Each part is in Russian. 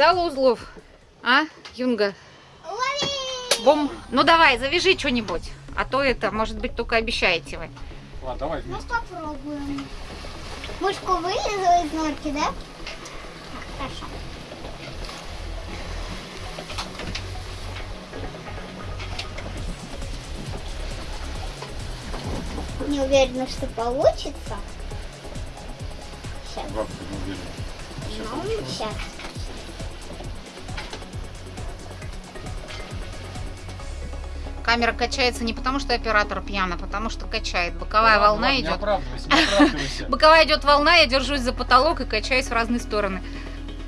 навязала узлов. А, Юнга? Лови! Бом. Ну давай, завяжи что-нибудь. А то это, может быть, только обещаете вы. Ладно, давай Ну вместе. попробуем. Мышку вылезла из норки, да? Хорошо. Не уверена, что получится. Сейчас. Бабка, не уверен. Сейчас Ну, сейчас. Камера качается не потому, что оператор пьян, а потому что качает. Боковая Ладно, волна ладно, Не идет. оправдывайся, не оправдывайся. Боковая идет волна, я держусь за потолок и качаюсь в разные стороны.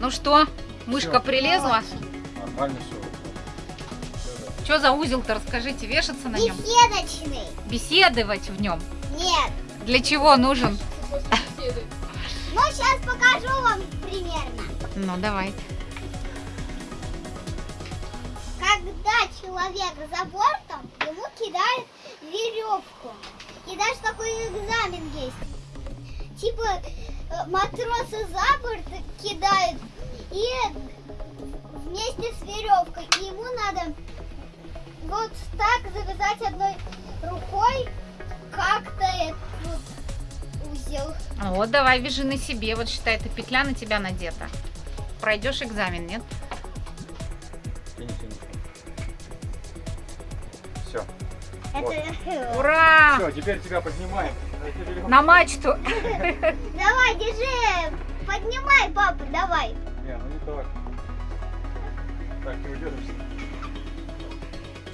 Ну что, мышка Всё. прилезла? Нормально все. Что за узел-то, расскажите, вешаться на нем? Беседочный. Беседовать в нем? Нет. Для чего нужен? Ну, сейчас покажу вам примерно. Ну, давай. Когда человек за бортом, ему кидают веревку. И даже такой экзамен есть. Типа э, матросы за борт кидают и вместе с веревкой. И ему надо вот так завязать одной рукой как-то этот узел. Вот, давай, вяжи на себе. Вот считай, эта петля на тебя надета. Пройдешь экзамен, нет? Это... Ура! Все, теперь тебя поднимаем. На мачту. Давай, держи. Поднимай, папа, давай. Не, ну не так. Так, не удержишься.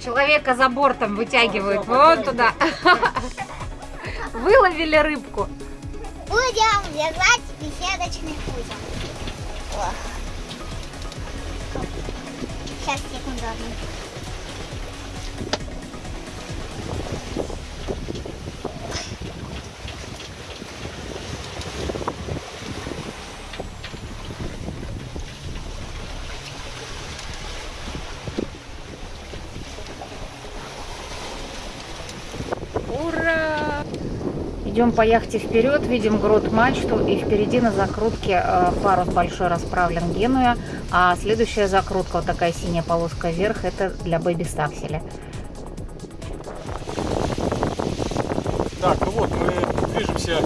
Человека за бортом вытягивают. Всё, Вон туда. Выловили рыбку. Будем вязать беседочный. Ох. Сейчас, секунду одну. Идем по яхте вперед, видим грот мачту и впереди на закрутке э, парус большой расправлен Генуя, а следующая закрутка, вот такая синяя полоска вверх, это для бэби стакселя. Так, ну вот, мы движемся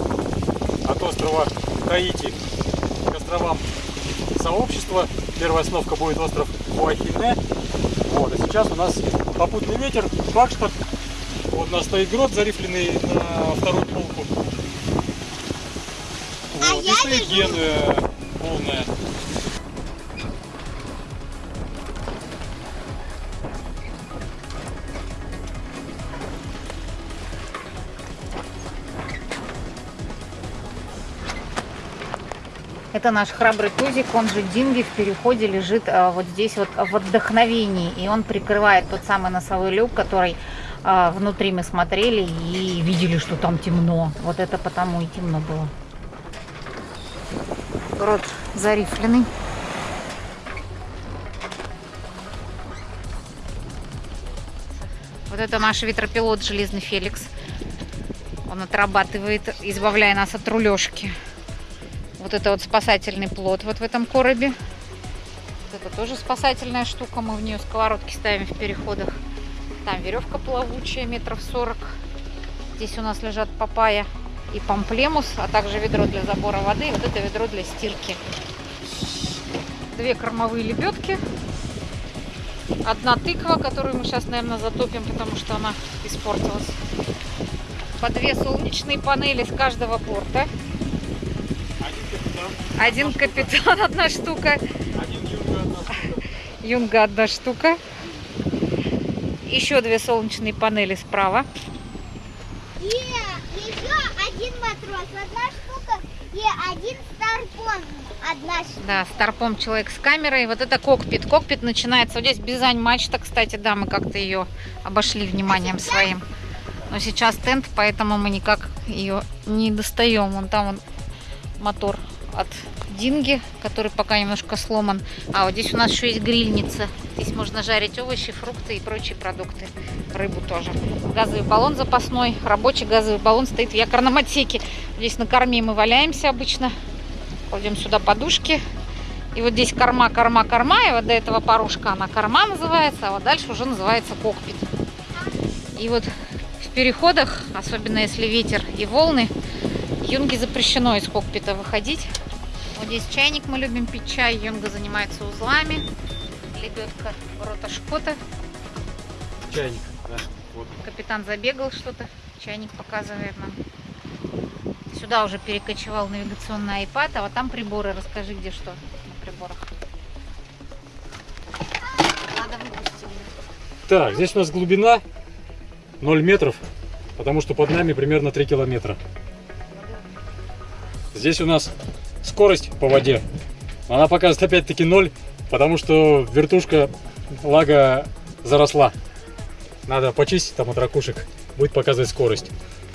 от острова Таити к островам сообщества. Первая остановка будет остров Хуахине. Вот, и сейчас у нас попутный ветер, Флагшток. Вот у нас стоит грот, зарифленный на вторую полку. А Вот, и я стоит Генуя полная. Это наш храбрый тузик, он же Динги, в переходе лежит э, вот здесь вот в отдохновении. И он прикрывает тот самый носовой люк, который э, внутри мы смотрели и видели, что там темно. Вот это потому и темно было. Рот зарифленный. Вот это наш ветропилот Железный Феликс. Он отрабатывает, избавляя нас от рулежки. Вот это вот спасательный плот вот в этом коробе. Вот это тоже спасательная штука. Мы в нее сковородки ставим в переходах. Там веревка плавучая, метров 40. Здесь у нас лежат папайя и памплемус, а также ведро для забора воды и вот это ведро для стирки. Две кормовые лебедки. Одна тыква, которую мы сейчас, наверное, затопим, потому что она испортилась. По две солнечные панели с каждого борта. Один капитан, одна штука. один юнга, одна штука. Юнга одна штука. Еще две солнечные панели справа. И еще один матрос, одна штука, и один старпон, одна штука. Да, старпом человек с камерой. Вот это кокпит. Кокпит начинается. Вот здесь Бизань мачта, кстати, да, мы как-то ее обошли вниманием своим. Но сейчас тент, поэтому мы никак ее не достаем. Вон там вон мотор от Динги, который пока немножко сломан. А вот здесь у нас еще есть грильница. Здесь можно жарить овощи, фрукты и прочие продукты. Рыбу тоже. Газовый баллон запасной. Рабочий газовый баллон стоит в якорном отсеке. Здесь на корме мы валяемся обычно. Кладем сюда подушки. И вот здесь корма, корма, корма. И вот до этого парушка она корма называется, а вот дальше уже называется кокпит. И вот в переходах, особенно если ветер и волны, Юнге запрещено из кокпита выходить. Вот здесь чайник, мы любим пить чай. Юнга занимается узлами. Лебедка рота Шкота. Чайник, да. Вот. Капитан забегал что-то. Чайник показывает нам. Сюда уже перекочевал навигационный iPad, а вот там приборы. Расскажи, где что на приборах. Надо выпустить. Так, здесь у нас глубина 0 метров, потому что под нами примерно 3 километра. Здесь у нас скорость по воде. Она показывает опять-таки 0, потому что вертушка лага заросла. Надо почистить там от ракушек. Будет показывать скорость.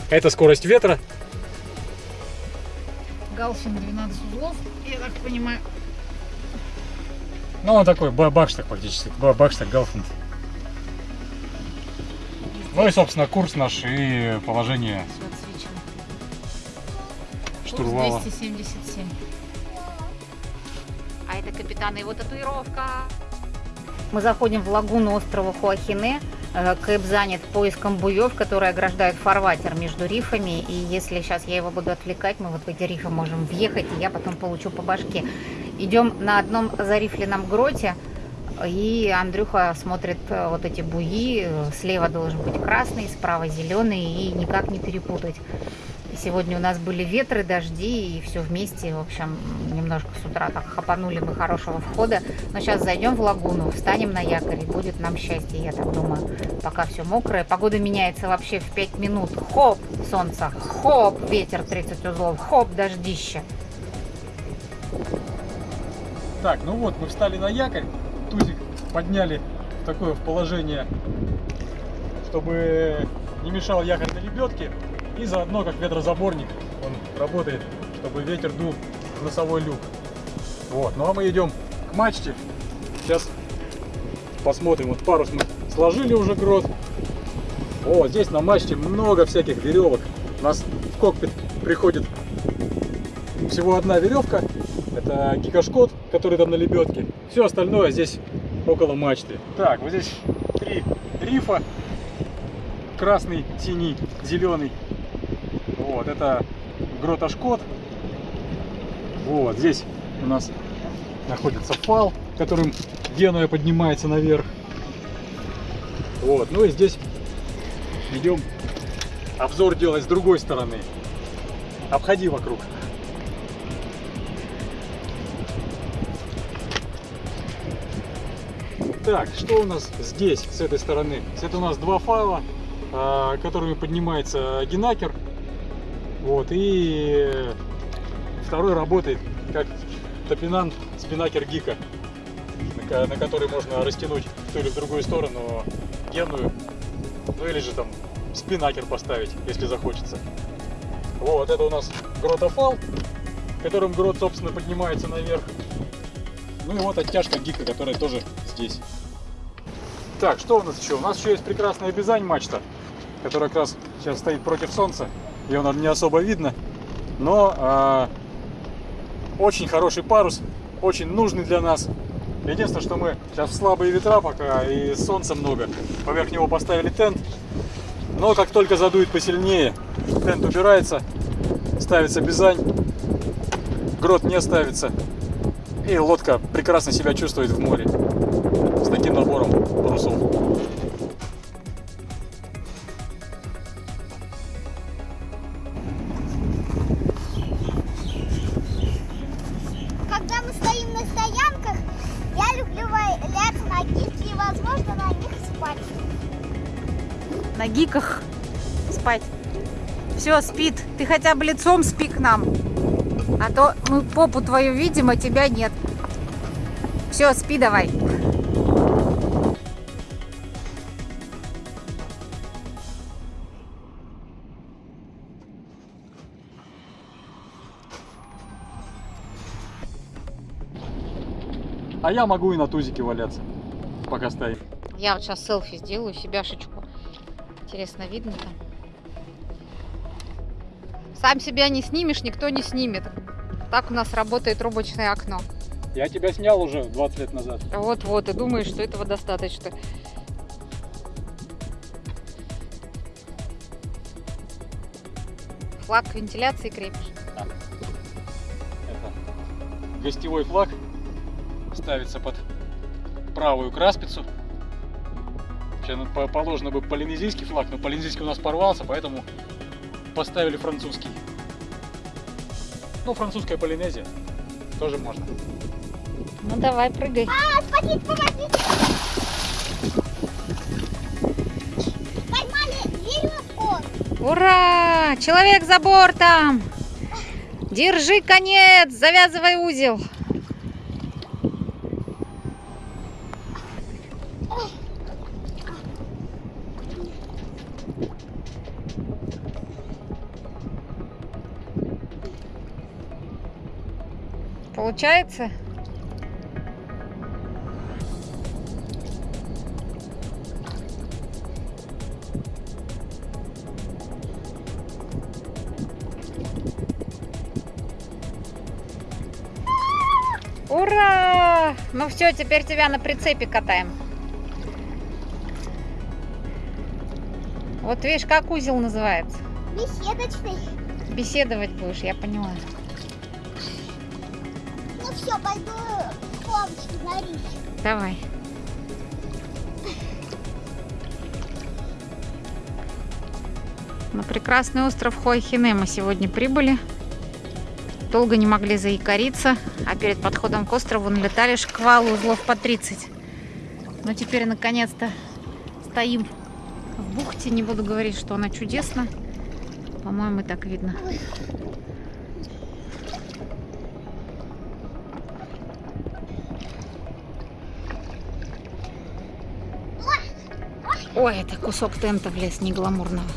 Это скорость ветра. Галфин 12 узлов, я так понимаю. Ну, он такой ба- бакштаг фактически. Ба- Бакштаг Галфинд. Ну и, собственно, курс наш и положение. Штурвала. Курс 277. А это капитан и его татуировка. Мы заходим в лагуну острова Хуахине. Э, Кэп занят поиском буев, которые ограждают фарватер между рифами. И если сейчас я его буду отвлекать, мы вот в эти рифы можем въехать, и я потом получу по башке. Идем на одном зарифленном гроте, и Андрюха смотрит э, вот эти буи. Слева должен быть красный, справа зеленый, и никак не перепутать. Сегодня у нас были ветры, дожди, и все вместе, в общем, немножко с утра так хапанули мы хорошего входа. Но сейчас зайдем в лагуну, встанем на якорь, и будет нам счастье, я так думаю. Пока все мокрое. Погода меняется вообще в 5 минут. Хоп, солнце, хоп, ветер 30 узлов, хоп, дождище. Так, ну вот, мы встали на якорь, тузик подняли в такое в положение, чтобы не мешал якорь на лебедке, и заодно как ветрозаборник он работает, чтобы ветер дул в носовой люк. Вот, ну а мы идем к мачте, сейчас посмотрим, вот парус мы сложили уже грот, о, здесь на мачте много всяких веревок, у нас в кокпит приходит всего одна веревка, это гигашкот, который там на лебедке. Все остальное здесь около мачты. Так, вот здесь три рифа. Красный, синий, зеленый. Вот, это грота Шкот. Вот, здесь у нас находится фал, которым Генуя поднимается наверх. Вот, ну и здесь идем обзор делать с другой стороны. Обходи вокруг. Так, что у нас здесь, с этой стороны? Это у нас два файла, а, которыми поднимается генакер. Вот, и второй работает как топинан спинакер гика, на, на который можно растянуть в ту или в другую сторону геную, ну или же там спинакер поставить, если захочется. Вот, это у нас гротофал, которым грот, собственно, поднимается наверх. Ну и вот оттяжка гика, которая тоже здесь. Так, что у нас еще? У нас еще есть прекрасная Бизань мачта, которая как раз сейчас стоит против солнца. Ее, наверное, не особо видно. Но а, очень хороший парус, очень нужный для нас. Единственное, что мы сейчас слабые ветра пока и солнца много. Поверх него поставили тент. Но как только задует посильнее, тент убирается, ставится Бизань, грот не ставится. И лодка прекрасно себя чувствует в море с таким набором парусов. Все, спит. Ты хотя бы лицом спи к нам. А то мы попу твою видим, а тебя нет. Все, спи давай. А я могу и на тузике валяться, пока стоит. Я вот сейчас селфи сделаю, себяшечку. Интересно, видно там? Сам себя не снимешь, никто не снимет. Так у нас работает рубочное окно. Я тебя снял уже 20 лет назад. Вот-вот, и думаешь, что этого достаточно. Флаг вентиляции крепишь. Это гостевой флаг ставится под правую краспицу. Вообще ну, по- положено бы полинезийский флаг, но полинезийский у нас порвался, поэтому поставили французский. Ну, французская Полинезия тоже можно. Ну давай, прыгай. А, спасите, помогите! Поймали веревку! Ура! Человек за бортом! Держи конец, завязывай узел. Получается? Ура! Ну все, теперь тебя на прицепе катаем. Вот видишь, как узел называется. Беседочный. Беседовать будешь, я поняла. Все, пойду хлопчик на речь. Давай. На прекрасный остров Хуахине мы сегодня прибыли. Долго не могли заикариться, а перед подходом к острову налетали шквалы узлов по 30. Но теперь наконец-то стоим в бухте. Не буду говорить, что она чудесна. По-моему, так видно. Ой, это кусок тента в лес не гламурного.